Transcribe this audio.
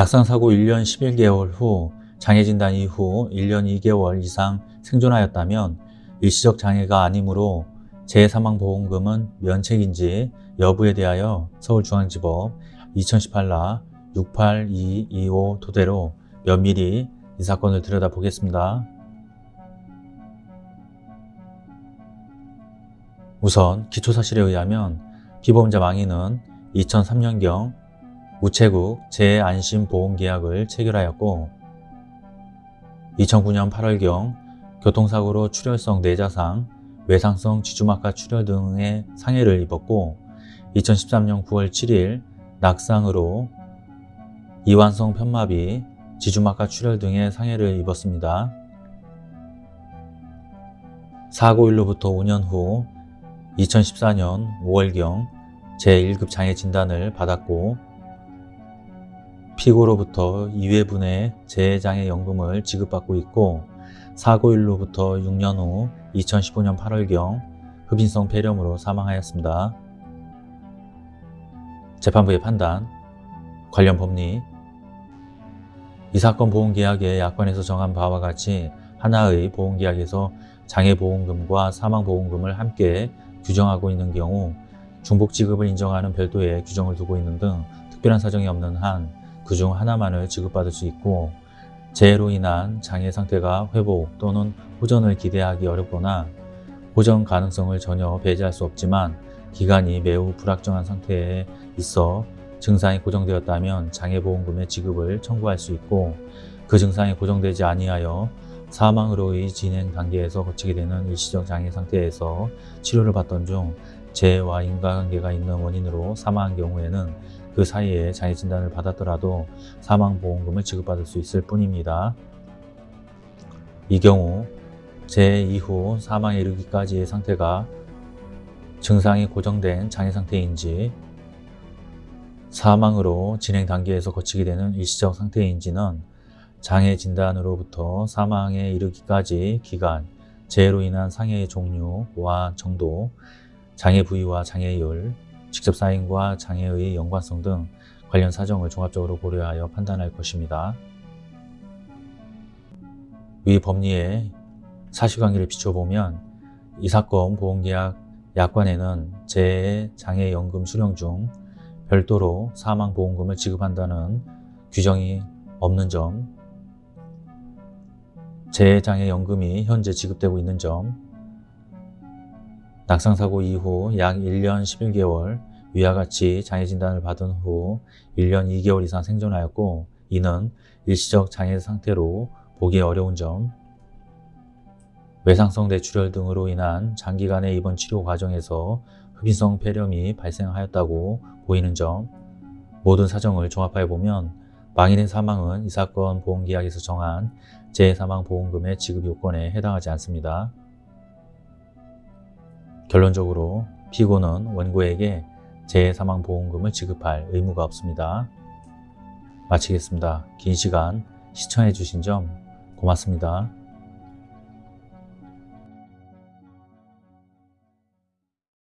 낙상 사고 1년 11개월 후 장애 진단 이후 1년 2개월 이상 생존하였다면 일시적 장애가 아니므로 재사망보험금은 면책인지 여부에 대하여 서울중앙지법 2018라 68225 토대로 면밀히 이 사건을 들여다보겠습니다. 우선 기초사실에 의하면 피보험자 망인은 2003년경 우체국 재안심보험계약을 체결하였고 2009년 8월경 교통사고로 출혈성 뇌자상, 외상성 지주막하 출혈 등의 상해를 입었고 2013년 9월 7일 낙상으로 이완성 편마비, 지주막하 출혈 등의 상해를 입었습니다. 사고일로부터 5년 후 2014년 5월경 제1급 장애 진단을 받았고 피고로부터 2회분의 재장애연금을 지급받고 있고 사고일로부터 6년 후 2015년 8월경 흡인성 폐렴으로 사망하였습니다. 재판부의 판단, 관련 법리 이 사건 보험계약의 약관에서 정한 바와 같이 하나의 보험계약에서 장애보험금과 사망보험금을 함께 규정하고 있는 경우 중복 지급을 인정하는 별도의 규정을 두고 있는 등 특별한 사정이 없는 한 그 중 하나만을 지급받을 수 있고 재해로 인한 장애 상태가 회복 또는 호전을 기대하기 어렵거나 호전 가능성을 전혀 배제할 수 없지만 기간이 매우 불확정한 상태에 있어 증상이 고정되었다면 장애보험금의 지급을 청구할 수 있고 그 증상이 고정되지 아니하여 사망으로의 진행 단계에서 거치게 되는 일시적 장애 상태에서 치료를 받던 중 재해와 인과관계가 있는 원인으로 사망한 경우에는 그 사이에 장애 진단을 받았더라도 사망보험금을 지급받을 수 있을 뿐입니다. 이 경우 재해 이후 사망에 이르기까지의 상태가 증상이 고정된 장애 상태인지 사망으로 진행 단계에서 거치게 되는 일시적 상태인지는 장애 진단으로부터 사망에 이르기까지 기간, 재해로 인한 상해의 종류와 정도, 장애 부위와 장애율, 직접 사인과 장애의 연관성 등 관련 사정을 종합적으로 고려하여 판단할 것입니다. 위 법리의 사실관계를 비춰보면 이 사건 보험계약 약관에는 재해 장애연금 수령 중 별도로 사망보험금을 지급한다는 규정이 없는 점, 재해장애연금이 현재 지급되고 있는 점, 낙상사고 이후 약 1년 11개월 위와 같이 장애 진단을 받은 후 1년 2개월 이상 생존하였고 이는 일시적 장애 상태로 보기 어려운 점, 외상성 뇌출혈 등으로 인한 장기간의 입원 치료 과정에서 흡인성 폐렴이 발생하였다고 보이는 점 모든 사정을 종합하여 보면 망인의 사망은 이 사건 보험계약에서 정한 재해사망보험금의 지급 요건에 해당하지 않습니다. 결론적으로 피고는 원고에게 재해사망보험금을 지급할 의무가 없습니다. 마치겠습니다. 긴 시간 시청해 주신 점 고맙습니다.